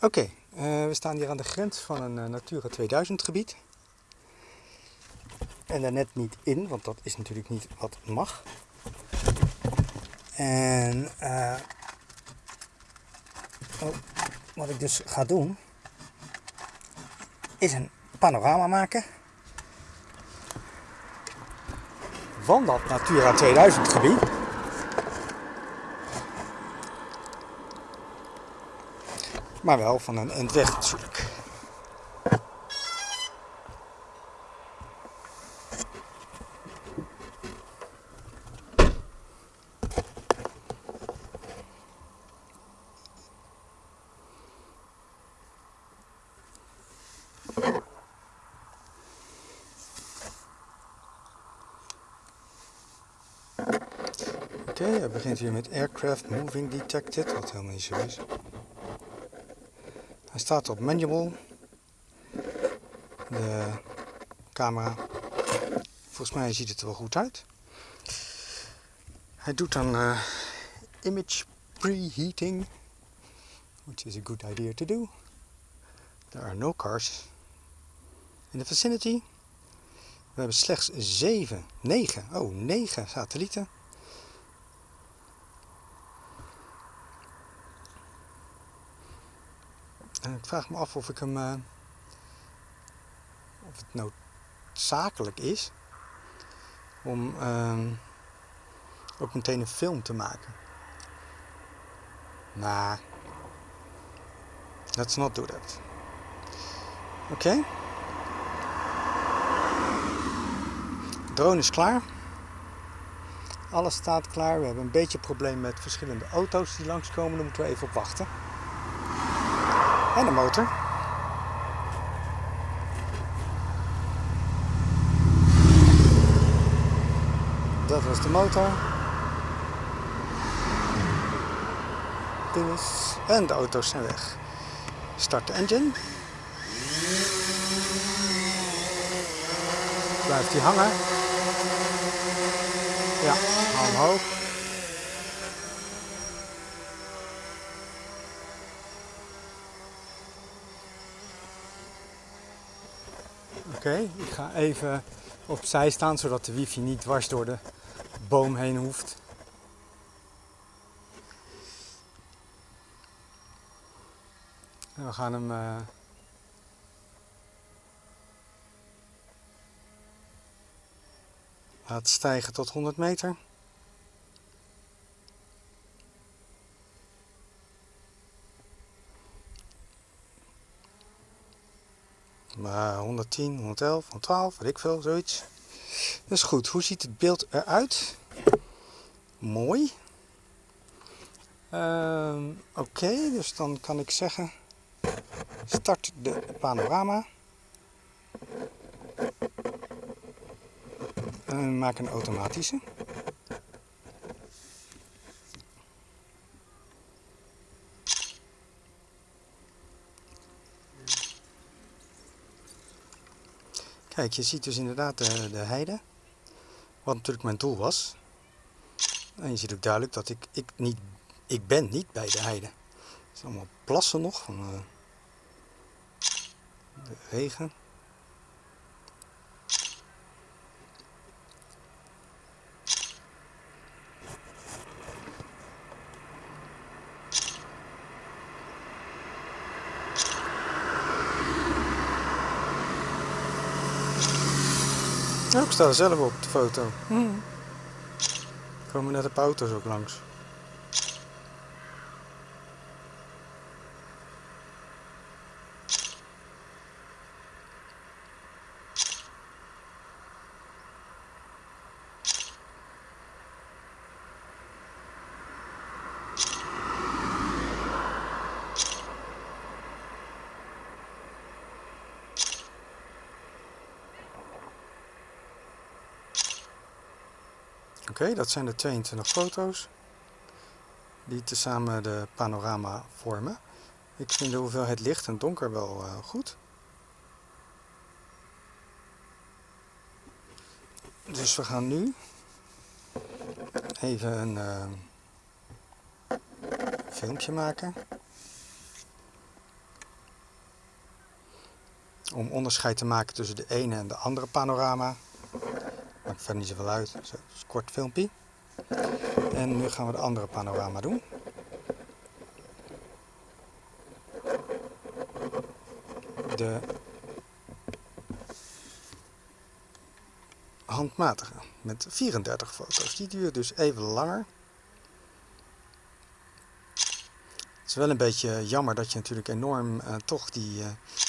Oké, uh, we staan hier aan de grens van een uh, Natura 2000 gebied. En daar net niet in, want dat is natuurlijk niet wat mag. En uh, oh, wat ik dus ga doen, is een panorama maken van dat Natura 2000 gebied. Maar wel van een end weg natuurlijk. Oké, okay, hij begint hier met Aircraft Moving Detected, wat helemaal niet zo is. Hij staat op manual. De camera. Volgens mij ziet het er wel goed uit. Hij doet dan uh, image preheating. Which is a good idea to do. There are no cars in the vicinity. We hebben slechts 7, 9, oh 9 satellieten. En ik vraag me af of ik hem. Uh, of het noodzakelijk is om uh, ook meteen een film te maken. Maar. let's not do that. Oké. Okay. Drone is klaar. Alles staat klaar. We hebben een beetje probleem met verschillende auto's die langskomen. Daar moeten we even op wachten. En de motor. Dat was de motor. En de auto's zijn weg. Start de engine. Blijft hij hangen. Ja, omhoog. Oké, ik ga even opzij staan zodat de wifi niet dwars door de boom heen hoeft. En we gaan hem uh, laten stijgen tot 100 meter. Maar 110, 111, 112, weet ik veel, zoiets. Dus goed, hoe ziet het beeld eruit? Mooi. Uh, Oké, dus dan kan ik zeggen, start de panorama. En maak een automatische. Kijk, je ziet dus inderdaad de, de heide. Wat natuurlijk mijn doel was. En je ziet ook duidelijk dat ik, ik, niet, ik ben niet bij de heide. Het zijn allemaal plassen nog van uh, de regen. Ja, ik sta er zelf op de foto. Er komen net de auto's ook langs. Oké, dat zijn de 22 foto's die tezamen de panorama vormen. Ik vind de hoeveelheid licht en donker wel uh, goed. Dus we gaan nu even een uh, filmpje maken. om onderscheid te maken tussen de ene en de andere panorama. Maakt verder niet zoveel uit, zo, een kort filmpje. En nu gaan we de andere panorama doen. De handmatige met 34 foto's. Die duurt dus even langer. Het is wel een beetje jammer dat je natuurlijk enorm uh, toch die... Uh,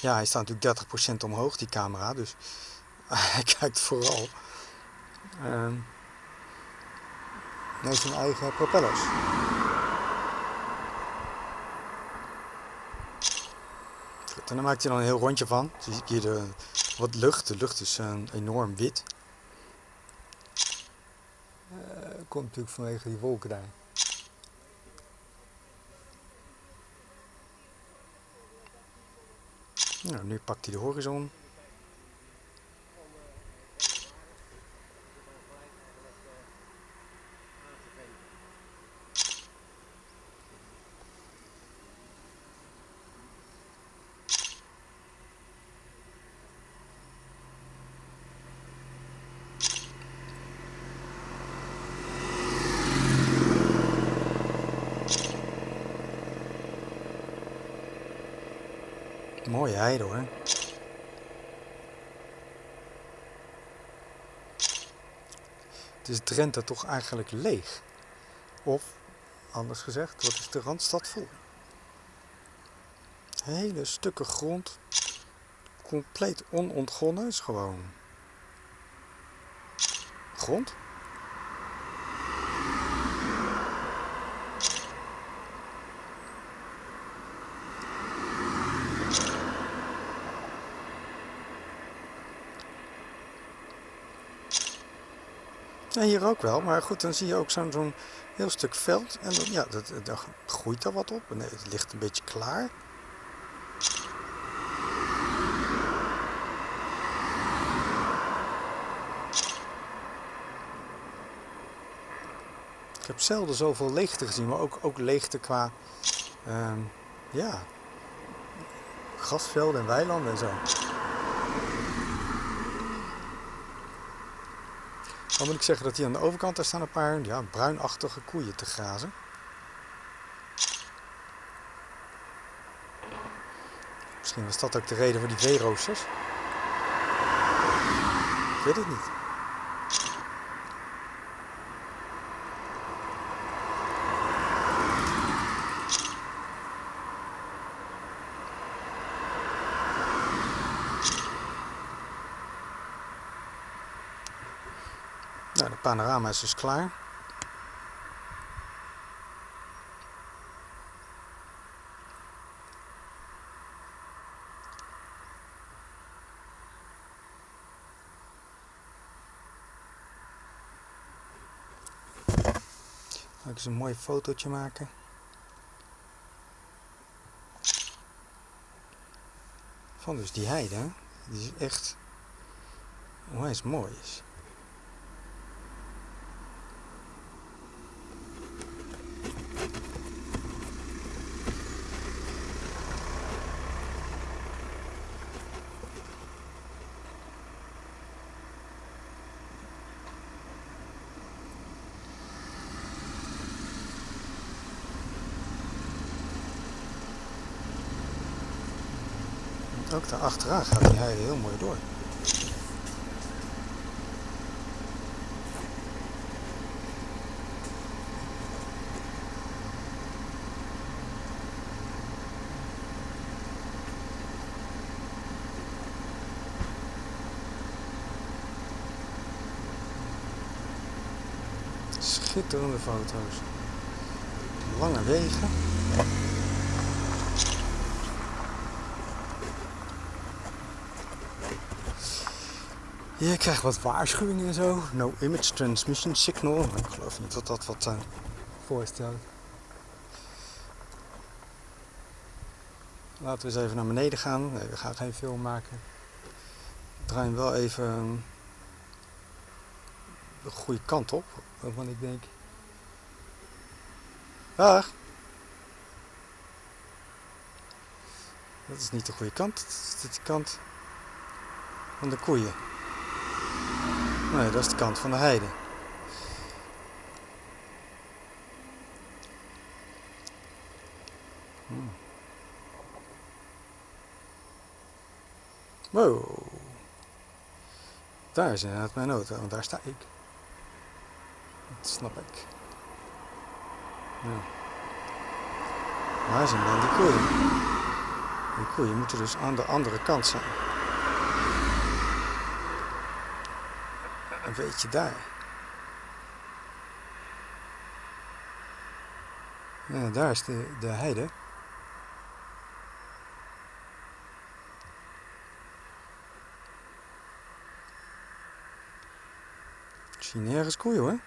ja, hij staat natuurlijk 30% omhoog, die camera. Dus hij kijkt vooral... Uh, naar zijn eigen propellers. En dan maakt hij dan een heel rondje van. Dus je hier de, wat lucht. De lucht is enorm wit. komt natuurlijk vanwege die wolken daar. Nou, nu pakt hij de horizon. Mooie heide hoor. Het is Drenthe toch eigenlijk leeg? Of, anders gezegd, wat is de Randstad vol? Hele stukken grond, compleet onontgonnen, is gewoon grond. Ja, hier ook wel, maar goed, dan zie je ook zo'n heel stuk veld. En dan, ja, dat, dan groeit er wat op. Nee, het ligt een beetje klaar. Ik heb zelden zoveel leegte gezien, maar ook, ook leegte qua uh, ja, grasvelden en weilanden en zo. Dan moet ik zeggen dat hier aan de overkant daar staan een paar ja, bruinachtige koeien te grazen. Misschien was dat ook de reden voor die veeroosters. Ik weet het niet. Nou, de panorama is dus klaar. Ik eens een mooi fotootje maken. Van dus die heide, die is echt onwijs mooi is. Ook daar achteraan gaat die heide heel mooi door. Schitterende foto's. Lange wegen. Je krijgt wat waarschuwingen en zo. No image transmission signal. Ik geloof niet dat dat wat uh, voorstelt. Laten we eens even naar beneden gaan. Nee, we gaan geen film maken. We draaien wel even de goede kant op. Waarvan ik denk... Dag! Dat is niet de goede kant. Dat is dit kant. van de koeien. Nee, dat is de kant van de heide. Hmm. Wow. Daar is inderdaad mijn auto, want daar sta ik. Dat snap ik. Ja. Waar zijn dan die koeien? Die koeien moeten dus aan de andere kant zijn. Een beetje daar. Ja, daar is de, de heide. Ik zie nergens koeien hoor.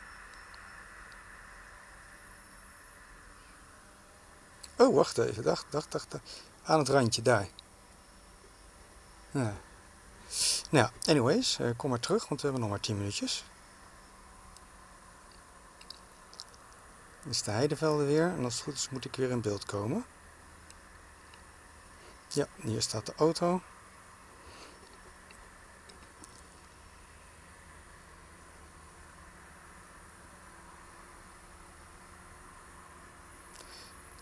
Oh, wacht even. Dacht, dacht, dacht. Aan het randje daar. Ja. Nou, anyways, eh, kom maar terug, want we hebben nog maar 10 minuutjes. Dit is de heidevelden weer en als het goed is moet ik weer in beeld komen. Ja, hier staat de auto.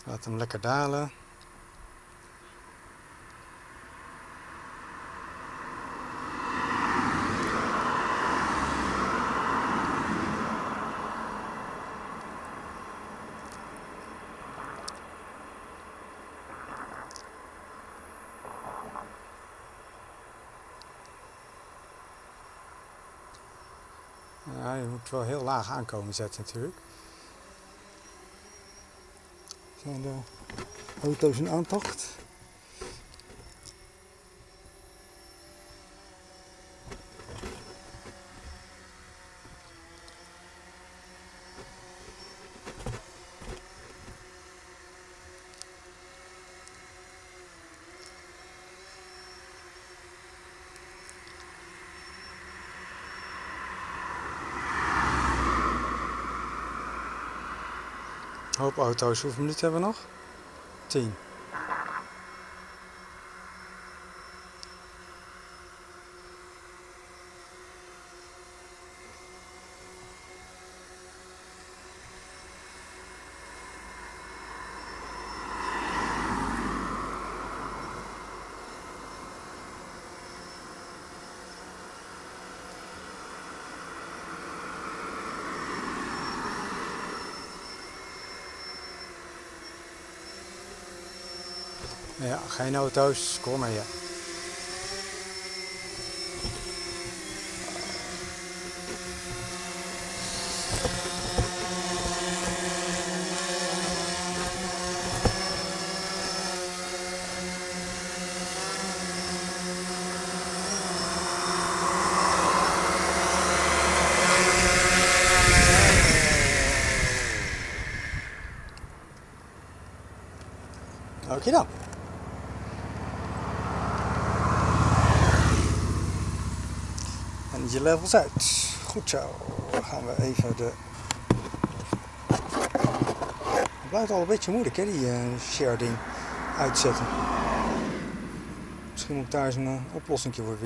Laat hem lekker dalen. Ja, je moet wel heel laag aankomen zetten natuurlijk. Zijn de auto's in aantocht? Hoop auto's. Hoeveel minuten hebben we nog? 10. Ja, geen auto's, kom maar ja. Dan. Je levels uit. Goed zo. Dan gaan we even de... Het blijft al een beetje moeilijk hè, die uh, share ding uitzetten. Misschien moet daar eens een uh, oplossing voor